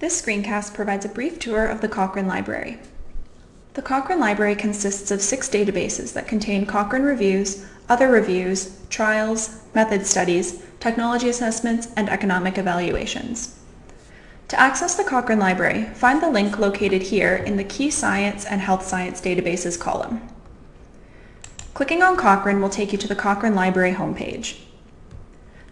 This screencast provides a brief tour of the Cochrane Library. The Cochrane Library consists of six databases that contain Cochrane reviews, other reviews, trials, method studies, technology assessments, and economic evaluations. To access the Cochrane Library, find the link located here in the Key Science and Health Science Databases column. Clicking on Cochrane will take you to the Cochrane Library homepage.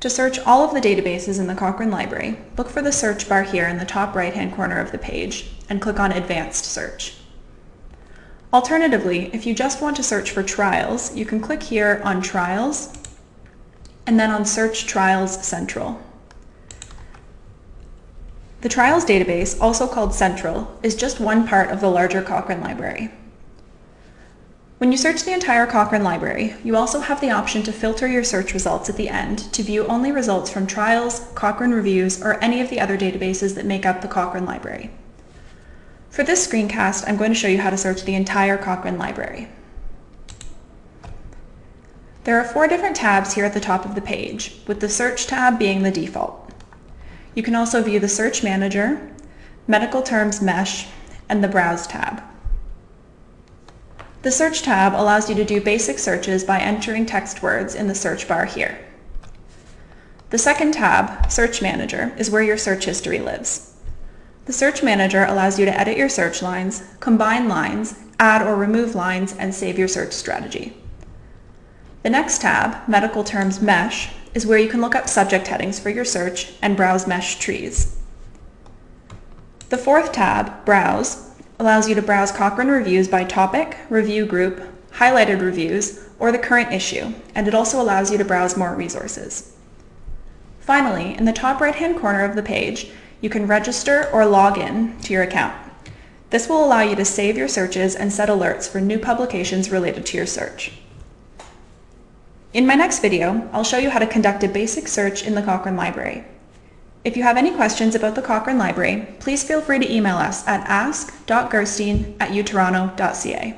To search all of the databases in the Cochrane Library, look for the search bar here in the top right-hand corner of the page and click on Advanced Search. Alternatively, if you just want to search for trials, you can click here on Trials and then on Search Trials Central. The Trials database, also called Central, is just one part of the larger Cochrane Library. When you search the entire Cochrane library, you also have the option to filter your search results at the end to view only results from trials, Cochrane reviews, or any of the other databases that make up the Cochrane library. For this screencast, I'm going to show you how to search the entire Cochrane library. There are four different tabs here at the top of the page, with the Search tab being the default. You can also view the Search Manager, Medical Terms MeSH, and the Browse tab. The Search tab allows you to do basic searches by entering text words in the search bar here. The second tab, Search Manager, is where your search history lives. The Search Manager allows you to edit your search lines, combine lines, add or remove lines, and save your search strategy. The next tab, Medical Terms MeSH, is where you can look up subject headings for your search and browse MeSH trees. The fourth tab, Browse, allows you to browse Cochrane reviews by topic, review group, highlighted reviews, or the current issue, and it also allows you to browse more resources. Finally, in the top right-hand corner of the page, you can register or log in to your account. This will allow you to save your searches and set alerts for new publications related to your search. In my next video, I'll show you how to conduct a basic search in the Cochrane Library. If you have any questions about the Cochrane Library, please feel free to email us at ask.gerstein at utoronto.ca.